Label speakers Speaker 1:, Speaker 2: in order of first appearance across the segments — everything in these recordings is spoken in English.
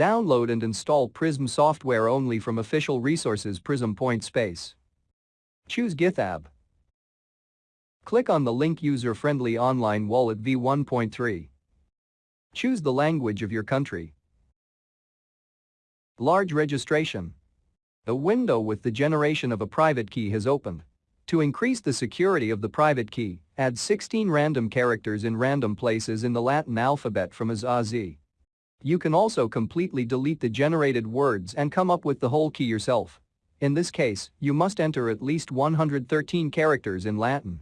Speaker 1: Download and install Prism software only from official resources Prism Point Space. Choose GitHub. Click on the link User-Friendly Online Wallet v1.3. Choose the language of your country. Large registration. A window with the generation of a private key has opened. To increase the security of the private key, add 16 random characters in random places in the Latin alphabet from A to Z. You can also completely delete the generated words and come up with the whole key yourself. In this case, you must enter at least 113 characters in Latin.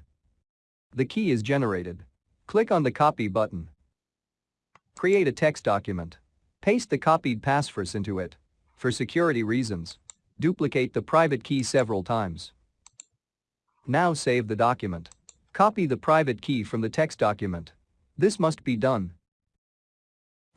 Speaker 1: The key is generated. Click on the copy button. Create a text document. Paste the copied passphrase into it. For security reasons, duplicate the private key several times. Now save the document. Copy the private key from the text document. This must be done.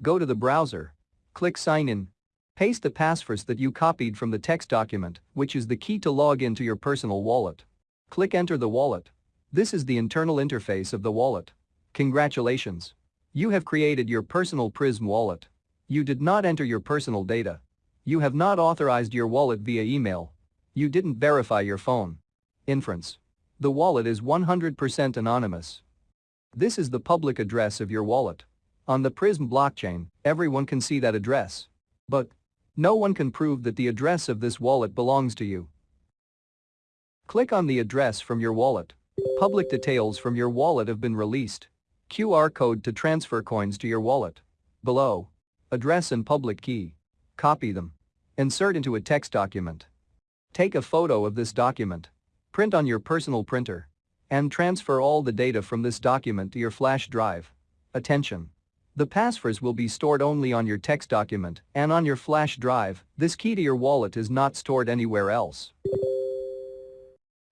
Speaker 1: Go to the browser. Click Sign In. Paste the passphrase that you copied from the text document, which is the key to log into your personal wallet. Click Enter the wallet. This is the internal interface of the wallet. Congratulations. You have created your personal Prism wallet. You did not enter your personal data. You have not authorized your wallet via email. You didn't verify your phone. Inference. The wallet is 100% anonymous. This is the public address of your wallet. On the Prism blockchain, everyone can see that address. But no one can prove that the address of this wallet belongs to you. Click on the address from your wallet. Public details from your wallet have been released. QR code to transfer coins to your wallet. Below. Address and public key. Copy them. Insert into a text document. Take a photo of this document print on your personal printer, and transfer all the data from this document to your flash drive. Attention! The passphrase will be stored only on your text document and on your flash drive, this key to your wallet is not stored anywhere else.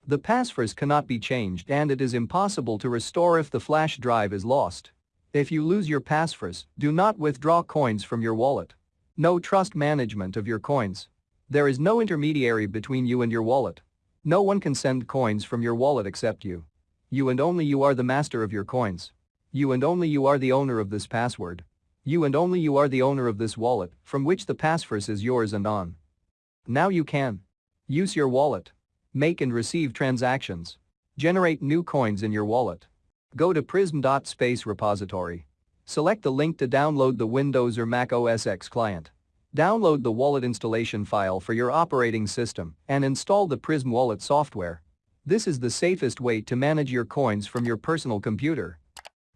Speaker 1: The passphrase cannot be changed and it is impossible to restore if the flash drive is lost. If you lose your passphrase, do not withdraw coins from your wallet. No trust management of your coins. There is no intermediary between you and your wallet. No one can send coins from your wallet except you. You and only you are the master of your coins. You and only you are the owner of this password. You and only you are the owner of this wallet from which the passphrase is yours and on. Now you can. Use your wallet. Make and receive transactions. Generate new coins in your wallet. Go to prism.space repository. Select the link to download the Windows or Mac OS X client. Download the wallet installation file for your operating system and install the Prism Wallet software. This is the safest way to manage your coins from your personal computer.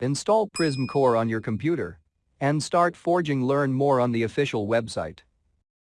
Speaker 1: Install Prism Core on your computer and start forging learn more on the official website.